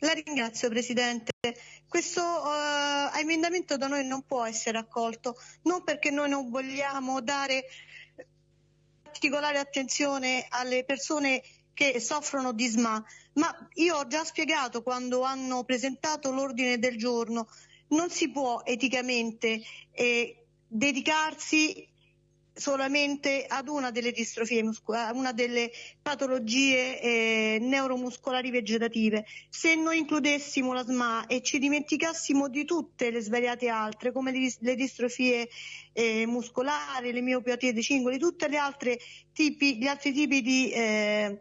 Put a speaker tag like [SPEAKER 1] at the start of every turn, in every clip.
[SPEAKER 1] La ringrazio Presidente. Questo uh, emendamento da noi non può essere accolto, non perché noi non vogliamo dare particolare attenzione alle persone che soffrono di SMA, ma io ho già spiegato quando hanno presentato l'ordine del giorno, non si può eticamente eh, dedicarsi solamente ad una delle distrofie muscolari, una delle patologie eh, neuromuscolari vegetative. Se noi includessimo la SMA e ci dimenticassimo di tutte le svariate altre, come le, le distrofie eh, muscolari, le miopatie dei cingoli, tipi, gli altri tipi di eh,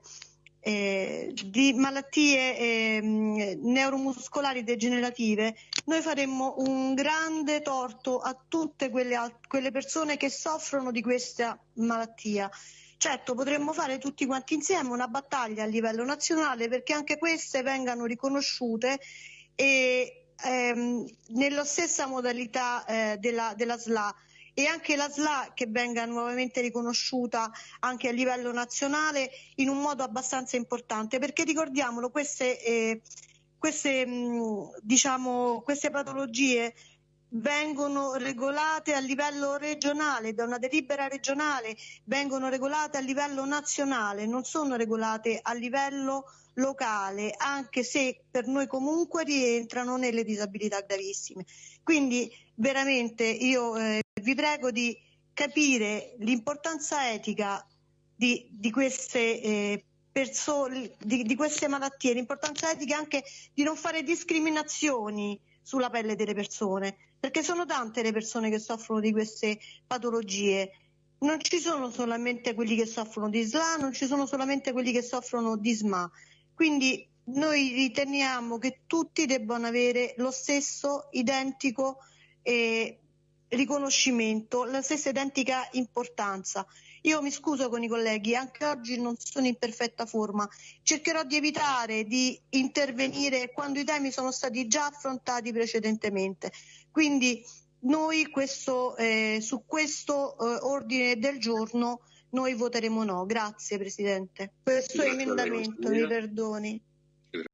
[SPEAKER 1] eh, di malattie eh, neuromuscolari degenerative, noi faremmo un grande torto a tutte quelle, quelle persone che soffrono di questa malattia. Certo, potremmo fare tutti quanti insieme una battaglia a livello nazionale perché anche queste vengano riconosciute e ehm, nella stessa modalità eh, della, della SLA e anche la SLA che venga nuovamente riconosciuta anche a livello nazionale in un modo abbastanza importante perché ricordiamolo queste, eh, queste, mh, diciamo, queste patologie vengono regolate a livello regionale, da una delibera regionale, vengono regolate a livello nazionale, non sono regolate a livello locale, anche se per noi comunque rientrano nelle disabilità gravissime. Quindi veramente io eh, vi prego di capire l'importanza etica di, di queste eh, persone, di, di queste malattie, l'importanza etica anche di non fare discriminazioni sulla pelle delle persone, perché sono tante le persone che soffrono di queste patologie. Non ci sono solamente quelli che soffrono di SLA, non ci sono solamente quelli che soffrono di SMA. Quindi noi riteniamo che tutti debbano avere lo stesso identico eh, riconoscimento, la stessa identica importanza. Io mi scuso con i colleghi, anche oggi non sono in perfetta forma. Cercherò di evitare di intervenire quando i temi sono stati già affrontati precedentemente. Quindi noi questo, eh, su questo eh, ordine del giorno noi voteremo no. Grazie Presidente. Questo Grazie emendamento, mi perdoni.